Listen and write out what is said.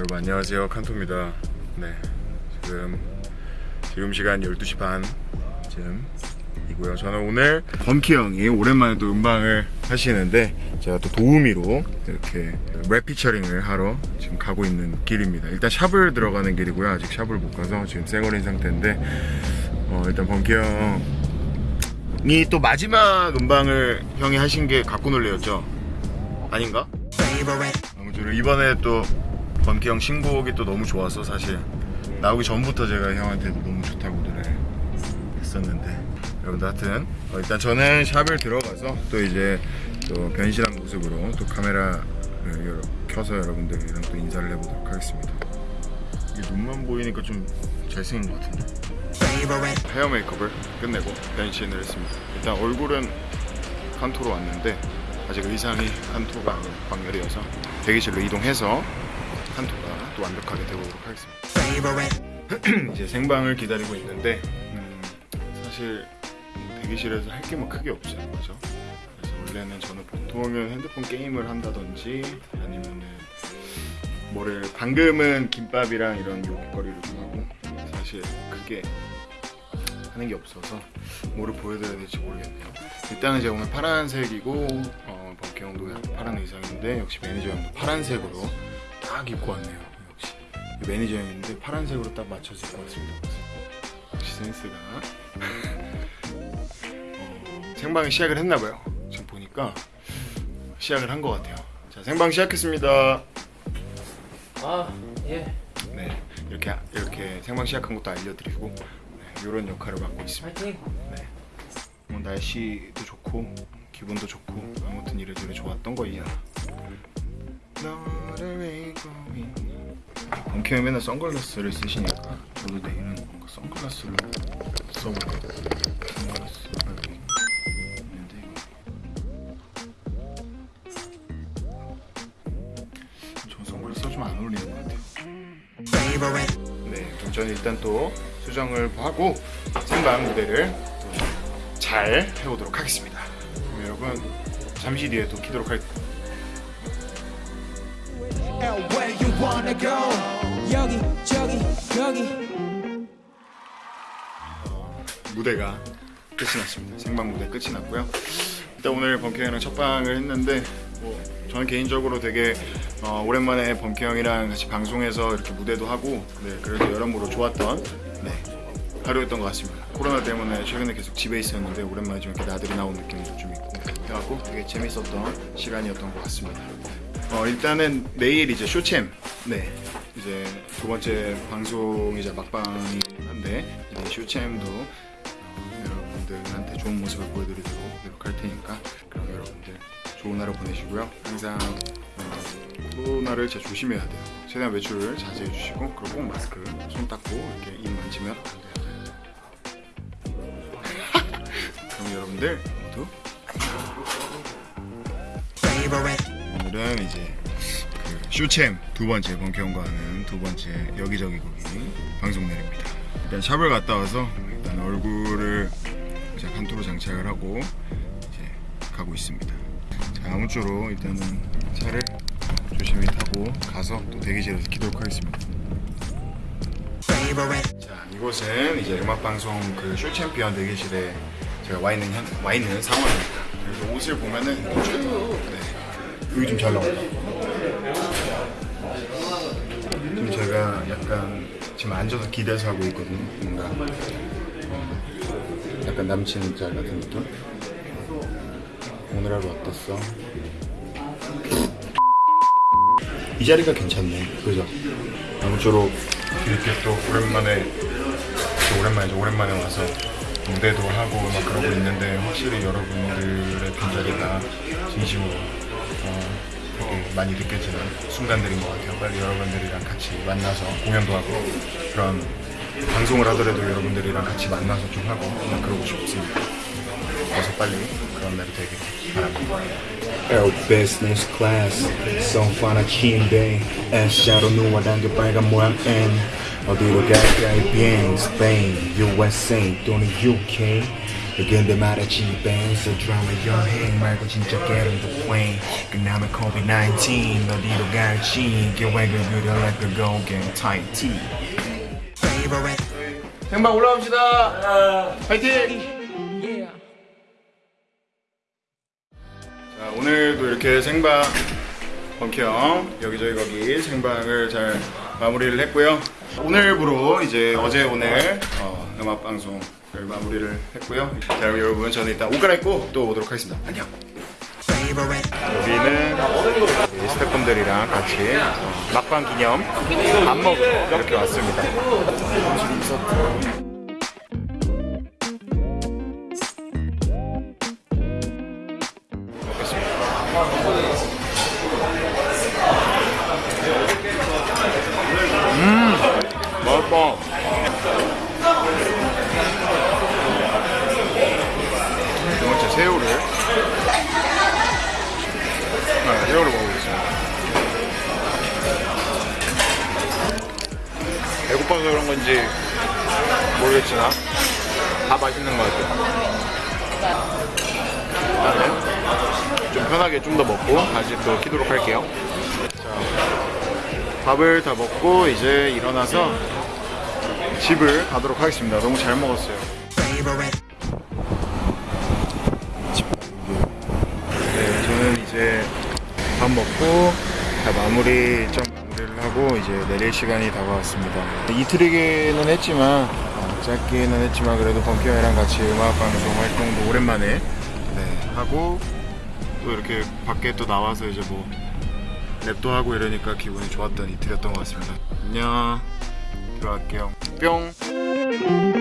여러분 안녕하세요. 칸토입니다. 네 지금 지금 시간 12시 반쯤이고요. 저는 오늘 범키 형이 오랜만에 또 음방을 하시는데 제가 또 도우미로 이렇게 랩 피처링을 하러 지금 가고 있는 길입니다. 일단 샵을 들어가는 길이고요. 아직 샵을 못 가서 지금 쌩얼인 상태인데 어, 일단 범키 형이 또 마지막 음방을 형이 하신 게 갖고 놀래였죠? 아닌가? 아무쪼록 이번에 또 범키 형 신곡이 또 너무 좋아서 사실 나오기 전부터 제가 형한테도 너무 좋다고 노래를 했었는데. 여러분들 하여튼 어, 일단 저는 샵을 들어가서 또 이제 또 변신한 모습으로 또 카메라를 여러- 켜서 여러분들이랑 또 인사를 해보도록 하겠습니다. 이게 눈만 보이니까 좀 잘생긴 것 같은데? 헤어 메이크업을 끝내고 변신을 했습니다. 일단 얼굴은 칸토로 왔는데 아직 의상이 칸토가 아닌 광열이어서 대기실로 이동해서 칸토가 또 완벽하게 되보도록 하겠습니다. 이제 생방을 기다리고 있는데 음, 사실 대기실에서 할 게 뭐 크게 없어요, 그죠? 그래서 원래는 저는 보통은 핸드폰 게임을 한다든지 아니면은 뭐를 방금은 김밥이랑 이런 요깃거리를 좀 하고 사실 크게 하는 게 없어서 뭐를 보여드려야 될지 모르겠네요. 일단은 제가 오늘 파란색이고 어, 범키 형도 파란 의상인데 역시 매니저 형도 파란색으로 딱 입고 왔네요. 역시 매니저 형인데 파란색으로 딱 맞춰서 입고 왔습니다. 역시 센스가 어, 생방이 시작을 했나봐요. 지금 보니까 시작을 한 것 같아요. 자 생방 시작했습니다. 아, 예. 네 이렇게 이렇게 생방 시작한 것도 알려드리고 네, 이런 역할을 맡고 있습니다. 파이팅. 네. 뭐 날씨도 좋고 기분도 좋고 아무튼 이래저래 좋았던 믿고 있니? 본캐 형 맨날 선글라스를 쓰시니까 저도 내일은 뭔가 선글라스를 써볼까. 선글라스를 선글라스 좀 안 어울리는 것 같아요. 네, 저는 일단 또 수정을 하고 생방 무대를 잘 해보도록 하겠습니다. 그럼 여러분 잠시 뒤에 또 키도록 할게요. Where you wanna go 여기 저기 여기 무대가 끝이 났습니다. 생방 무대 끝이 났고요. 일단 오늘 범키 형이랑 첫 방을 했는데 뭐 저는 개인적으로 되게 어, 오랜만에 범키 형이랑 같이 방송해서 이렇게 무대도 하고 네, 그래서 여러모로 좋았던 네, 하루였던 것 같습니다. 코로나 때문에 최근에 계속 집에 있었는데 오랜만에 좀 이렇게 나들이 나온 느낌도 좀 있고 해갖고 되게 재밌었던 시간이었던 것 같습니다. 어, 일단은 내일 이제 쇼챔. 네. 이제 두 번째 방송이자 막방이 한데 이제 쇼챔도 어, 여러분들한테 좋은 모습을 보여드리도록 노력할 테니까 그럼 여러분들 좋은 하루 보내시고요. 항상 어, 코로나를 진짜 조심해야 돼요. 최대한 외출을 자제해 주시고 그리고 꼭 마스크 손 닦고 이렇게 입 만지면 안 돼요. 그럼 여러분들 모두 오늘은 이제 그 쇼챔 두 번째 본경과 하는 두 번째 여기저기 거기 방송 내립니다. 일단 샵을 갔다 와서 일단 얼굴을 이제 간토로 장착을 하고 이제 가고 있습니다. 자 아무쪼록 일단은 차를 조심히 타고 가서 또 대기실에서 키도록 하겠습니다. 자 이곳은 이제 음악 방송 그 쇼챔피언 대기실에 제가 와 있는 현, 와 있는 상황입니다. 그래서 옷을 보면은 쭉 네. 여기 좀 잘 나온다. 지금 제가 약간 지금 앉아서 기대서 하고 있거든요. 뭔가 어, 약간 남친 짤 같은 느낌. 오늘 하루 어땠어? 이 자리가 괜찮네. 그죠? 아무쪼록 이렇게 또 오랜만에 또 오랜만에 오랜만에 와서 무대도 하고 막 그러고 있는데 확실히 여러분들의 빈자리가 진심으로 많이 느껴지는 순간들인 것 같아요. 빨리 여러분들이랑 같이 만나서 공연도 하고 그런 방송을 하더라도 여러분들이랑 같이 만나서 좀 하고 막 그러고 싶습니다. 어서 빨리 그런 날이 되길 바랍니다. Air Business Class 성파나 침대 S자로 누워당겨 빨간 모양 N 어디로 갈까이 비행 Spain, USA 또는 UK 근데 말했지 밴스 드라마 여행 말고 진짜 getting the plane 끝나면 COVID-19 어디로 갈지 계획을 그려 like a go get tight tea 생방 올라옵시다. 파이팅! 자, 오늘도 이렇게 생방 범키형 여기저기 거기 생방을 잘 마무리를 했고요. 오늘부로 이제 어제 오늘 어, 음악 방송을 마무리를 했고요. 자, 그럼 여러분 저는 일단 옷 갈아입고 또 오도록 하겠습니다. 안녕. 여기는 우리 스태프분들이랑 같이 어, 막방 기념 밥 먹으러 이렇게 왔습니다. 맛있다. 배고파서 그런 건지 모르겠지만 다 맛있는 것 같아요. 일단은 좀 편하게 좀 더 먹고 다시 또 키도록 할게요. 자, 밥을 다 먹고 이제 일어나서 집을 가도록 하겠습니다. 너무 잘 먹었어요. 네, 저는 이제 밥 먹고 다 마무리 좀 하고 이제 내릴 시간이 다가왔습니다. 이틀이기는 했지만 어, 짧기는 했지만 그래도 범키형이랑 같이 음악 방송 활동도 오랜만에 네, 하고 또 이렇게 밖에 또 나와서 이제 뭐 랩도 하고 이러니까 기분이 좋았던 이틀이었던 것 같습니다. 안녕. 들어갈게요. 뿅.